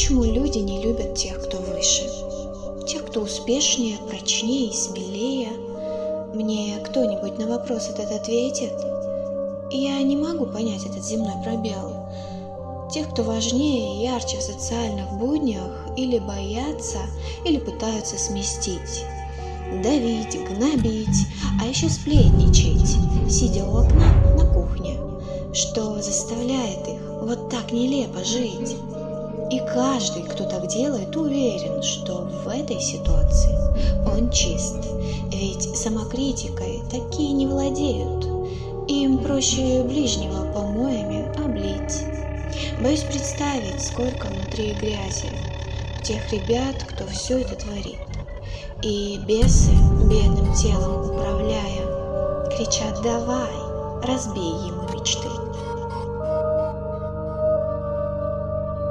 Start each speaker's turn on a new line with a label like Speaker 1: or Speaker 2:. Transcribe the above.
Speaker 1: почему люди не любят тех, кто выше. Тех, кто успешнее, прочнее и смелее. Мне кто-нибудь на вопрос этот ответит? Я не могу понять этот земной пробел. Тех, кто важнее и ярче в социальных буднях, или боятся, или пытаются сместить. Давить, гнобить, а еще сплетничать, сидя у окна на кухне, что заставляет их вот так нелепо жить. Каждый, кто так делает, уверен, что в этой ситуации он чист. Ведь самокритикой такие не владеют. Им проще ближнего помоями облить. Боюсь представить, сколько внутри грязи тех ребят, кто все это творит. И бесы, бедным телом управляя, кричат «давай, разбей ему мечты».